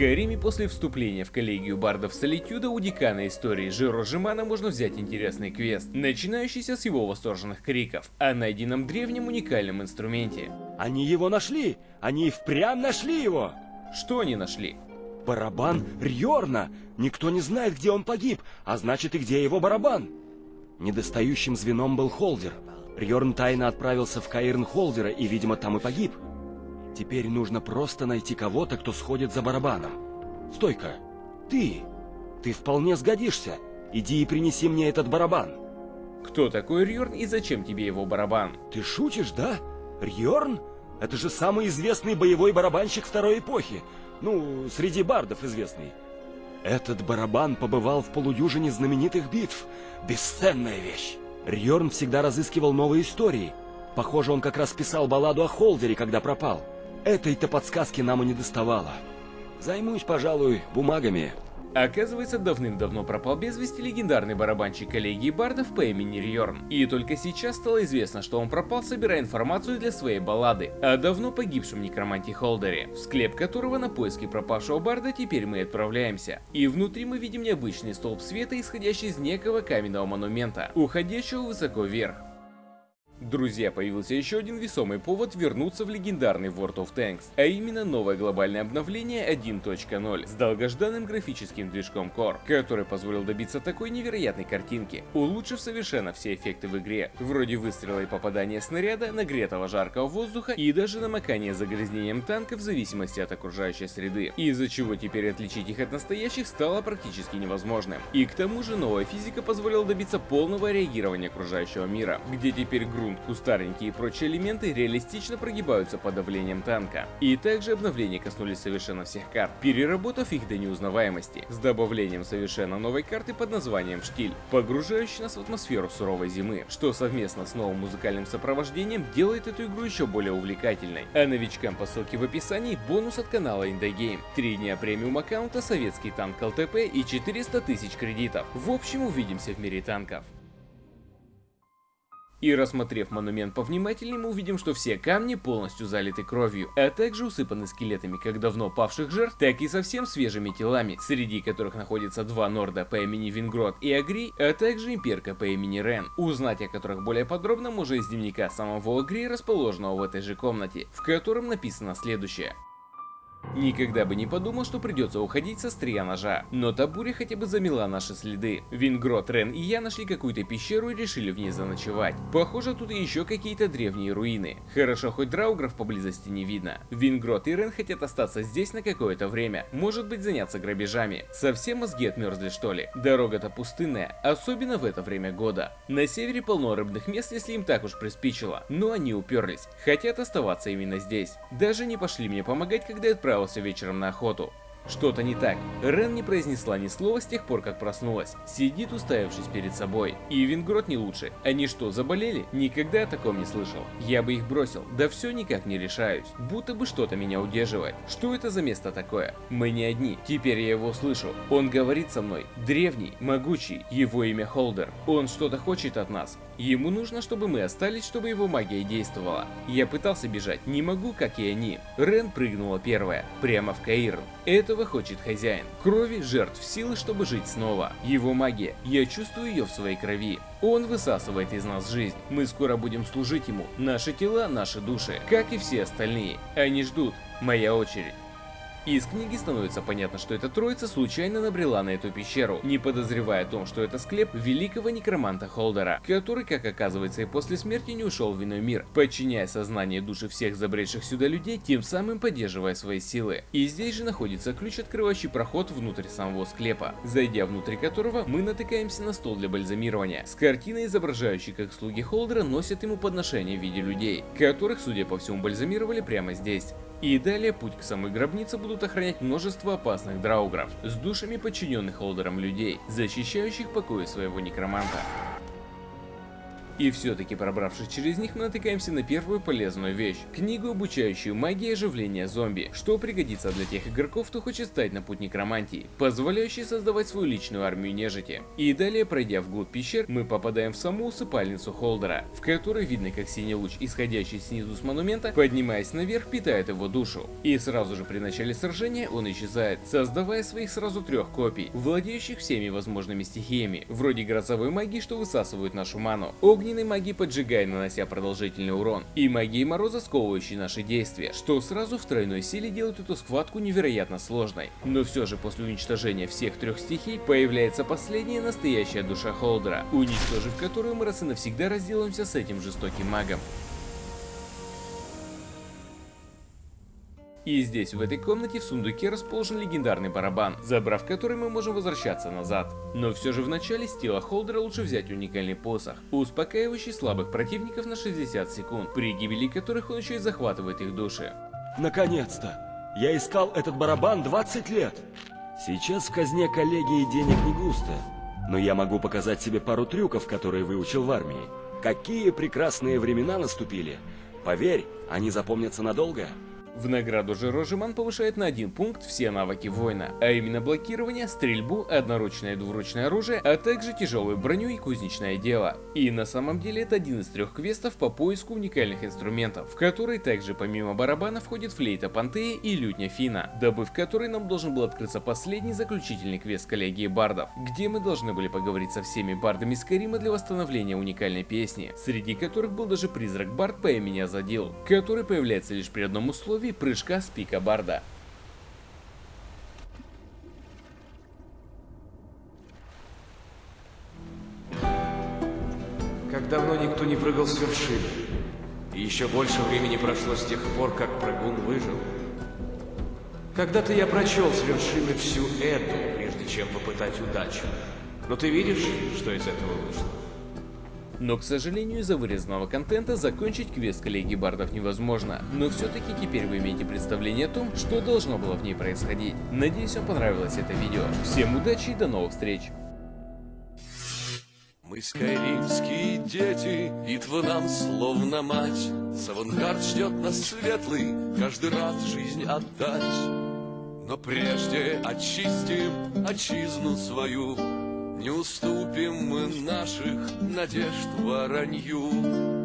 Скайриме после вступления в коллегию бардов Солитюда у декана истории Жиро Жимана можно взять интересный квест, начинающийся с его восторженных криков о найденном древнем уникальном инструменте. Они его нашли! Они и впрямь нашли его! Что они нашли? Барабан Рьорна! Никто не знает, где он погиб, а значит и где его барабан. Недостающим звеном был Холдер. Рьорн тайно отправился в Каирн Холдера и, видимо, там и погиб. Теперь нужно просто найти кого-то, кто сходит за барабаном. Стойка, ты! Ты вполне сгодишься. Иди и принеси мне этот барабан. Кто такой Рьорн и зачем тебе его барабан? Ты шутишь, да? Рьорн? Это же самый известный боевой барабанщик второй эпохи. Ну, среди бардов известный. Этот барабан побывал в полудюжине знаменитых битв. Бесценная вещь. Рьорн всегда разыскивал новые истории. Похоже, он как раз писал балладу о Холдере, когда пропал. Этой-то подсказки нам и не доставало. Займусь, пожалуй, бумагами. Оказывается, давным-давно пропал без вести легендарный барабанщик коллегии бардов по имени Рьорн. И только сейчас стало известно, что он пропал, собирая информацию для своей баллады о давно погибшем некроманте Холдере, в склеп которого на поиски пропавшего барда теперь мы отправляемся. И внутри мы видим необычный столб света, исходящий из некого каменного монумента, уходящего высоко вверх. Друзья, появился еще один весомый повод вернуться в легендарный World of Tanks, а именно новое глобальное обновление 1.0 с долгожданным графическим движком Core, который позволил добиться такой невероятной картинки, улучшив совершенно все эффекты в игре, вроде выстрела и попадания снаряда, нагретого жаркого воздуха и даже намокания загрязнением танка в зависимости от окружающей среды, из-за чего теперь отличить их от настоящих стало практически невозможным. И к тому же новая физика позволила добиться полного реагирования окружающего мира, где теперь грунт грунт, кустарники и прочие элементы реалистично прогибаются под давлением танка. И также обновления коснулись совершенно всех карт, переработав их до неузнаваемости, с добавлением совершенно новой карты под названием «Штиль», погружающей нас в атмосферу суровой зимы, что совместно с новым музыкальным сопровождением делает эту игру еще более увлекательной. А новичкам по ссылке в описании бонус от канала Indie 3 дня премиум аккаунта, советский танк ЛТП и 400 тысяч кредитов. В общем, увидимся в мире танков. И рассмотрев монумент повнимательнее, мы увидим, что все камни полностью залиты кровью, а также усыпаны скелетами как давно павших жертв, так и совсем свежими телами, среди которых находятся два норда по имени Вингрод и Агри, а также имперка по имени Рен, узнать о которых более подробно можно из дневника самого Агри, расположенного в этой же комнате, в котором написано следующее. Никогда бы не подумал, что придется уходить со стрия ножа. Но та буря хотя бы замела наши следы. Вингрот, Рен и я нашли какую-то пещеру и решили в ней заночевать. Похоже, тут еще какие-то древние руины. Хорошо, хоть драугров поблизости не видно. Вингрот и Рен хотят остаться здесь на какое-то время. Может быть заняться грабежами. Совсем мозги отмерзли что ли? Дорога-то пустынная, особенно в это время года. На севере полно рыбных мест, если им так уж приспичило. Но они уперлись. Хотят оставаться именно здесь. Даже не пошли мне помогать, когда я отправился вечером на охоту. Что-то не так. Рен не произнесла ни слова с тех пор, как проснулась. Сидит, уставившись перед собой. И Вингрот не лучше. Они что, заболели? Никогда о таком не слышал. Я бы их бросил. Да все никак не решаюсь. Будто бы что-то меня удерживает. Что это за место такое? Мы не одни. Теперь я его слышу. Он говорит со мной. Древний, могучий. Его имя Холдер. Он что-то хочет от нас. Ему нужно, чтобы мы остались, чтобы его магия действовала. Я пытался бежать, не могу, как и они. Рен прыгнула первая, прямо в Каирн. Этого хочет хозяин. Крови, жертв, силы, чтобы жить снова. Его магия, я чувствую ее в своей крови. Он высасывает из нас жизнь. Мы скоро будем служить ему. Наши тела, наши души, как и все остальные. Они ждут. Моя очередь. Из книги становится понятно, что эта троица случайно набрела на эту пещеру, не подозревая о том, что это склеп великого некроманта Холдера, который, как оказывается, и после смерти не ушел в иной мир, подчиняя сознание души всех забредших сюда людей, тем самым поддерживая свои силы. И здесь же находится ключ, открывающий проход внутрь самого склепа, зайдя внутрь которого мы натыкаемся на стол для бальзамирования, с картиной, изображающей, как слуги Холдера носят ему подношения в виде людей, которых, судя по всему, бальзамировали прямо здесь. И далее путь к самой гробнице будут охранять множество опасных драугров с душами подчиненных Холдером людей, защищающих покои своего некроманта. И все-таки пробравшись через них, мы натыкаемся на первую полезную вещь. Книгу, обучающую магии оживления зомби, что пригодится для тех игроков, кто хочет стать на путь некромантии, позволяющий создавать свою личную армию нежити. И далее, пройдя вглубь пещер, мы попадаем в саму усыпальницу Холдера, в которой видно, как синий луч, исходящий снизу с монумента, поднимаясь наверх, питает его душу. И сразу же при начале сражения он исчезает, создавая своих сразу трех копий, владеющих всеми возможными стихиями, вроде грозовой магии, что высасывают нашу ману, огненной магии поджигая, нанося продолжительный урон, и магии мороза, сковывающей наши действия, что сразу в тройной силе делает эту схватку невероятно сложной. Но все же после уничтожения всех трех стихий появляется последняя настоящая душа Холдера, уничтожив которую мы раз и навсегда разделаемся с этим жестоким магом. И здесь, в этой комнате, в сундуке расположен легендарный барабан, забрав который мы можем возвращаться назад. Но все же в начале с тела Холдера лучше взять уникальный посох, успокаивающий слабых противников на 60 секунд, при гибели которых он еще и захватывает их души. Наконец-то! Я искал этот барабан 20 лет! Сейчас в казне коллегии денег не густо, но я могу показать себе пару трюков, которые выучил в армии. Какие прекрасные времена наступили! Поверь, они запомнятся надолго. В награду же Рожеман повышает на один пункт все навыки воина, а именно блокирование, стрельбу, одноручное и двуручное оружие, а также тяжелую броню и кузнечное дело. И на самом деле это один из трех квестов по поиску уникальных инструментов, в который также помимо барабана входит флейта Пантеи и лютня Фина, добыв который нам должен был открыться последний заключительный квест коллегии бардов, где мы должны были поговорить со всеми бардами Скарима для восстановления уникальной песни, среди которых был даже призрак бард по имени Азадил, который появляется лишь при одном условии условий прыжка с пика Барда. Как давно никто не прыгал с вершины. И еще больше времени прошло с тех пор, как прыгун выжил. Когда-то я прочел с вершины всю эту, прежде чем попытать удачу. Но ты видишь, что из этого вышло? Но, к сожалению, из-за вырезанного контента закончить квест коллеги Бардов невозможно. Но все-таки теперь вы имеете представление о том, что должно было в ней происходить. Надеюсь, вам понравилось это видео. Всем удачи и до новых встреч! Мы скайримские дети, битва нам словно мать. Савангард ждет нас светлый, каждый раз жизнь отдать. Но прежде очистим отчизну свою, не уступим мы наших надежд воронью.